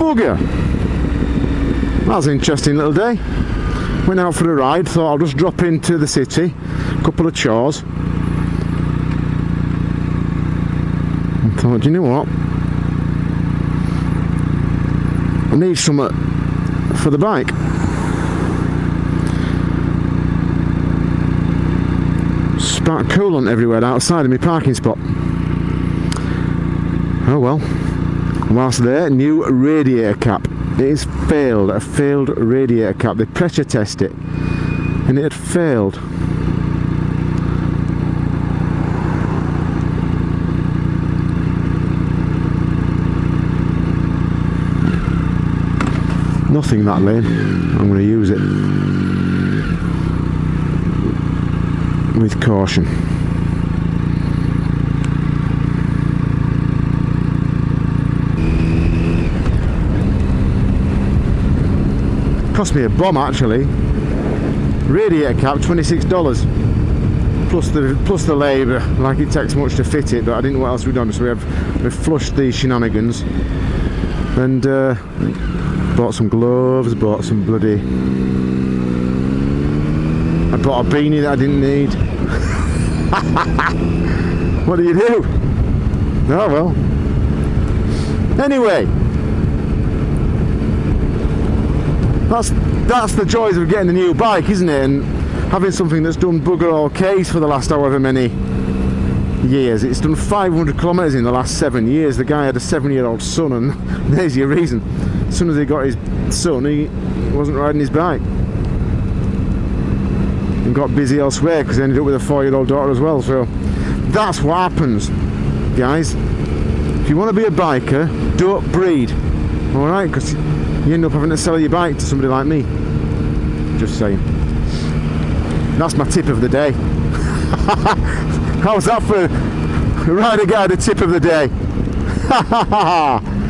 Bugger. That was an interesting little day. Went out for a ride, thought I'll just drop into the city, a couple of chores. Thought, you know what? I need some for the bike. Spark coolant everywhere outside of my parking spot. Oh well. Whilst there, new radiator cap. It is failed, a failed radiator cap. They pressure test it and it had failed. Nothing that lane. I'm going to use it with caution. Cost me a bomb actually. Radiator cap, $26 plus the plus the labour. Like it takes much to fit it, but I didn't know what else we'd done. So we have we flushed the shenanigans and uh, bought some gloves, bought some bloody. I bought a beanie that I didn't need. what do you do? Oh well. Anyway, that's that's the joys of getting a new bike isn't it? And having something that's done bugger all case for the last however many years. It's done 500 kilometers in the last seven years. The guy had a seven year old son and there's your reason. As soon as he got his son he wasn't riding his bike. And got busy elsewhere because he ended up with a four year old daughter as well. So that's what happens guys. If you want to be a biker don't breed all right? Because you end up having to sell your bike to somebody like me. Just saying. That's my tip of the day. How's that for a rider guide a tip of the day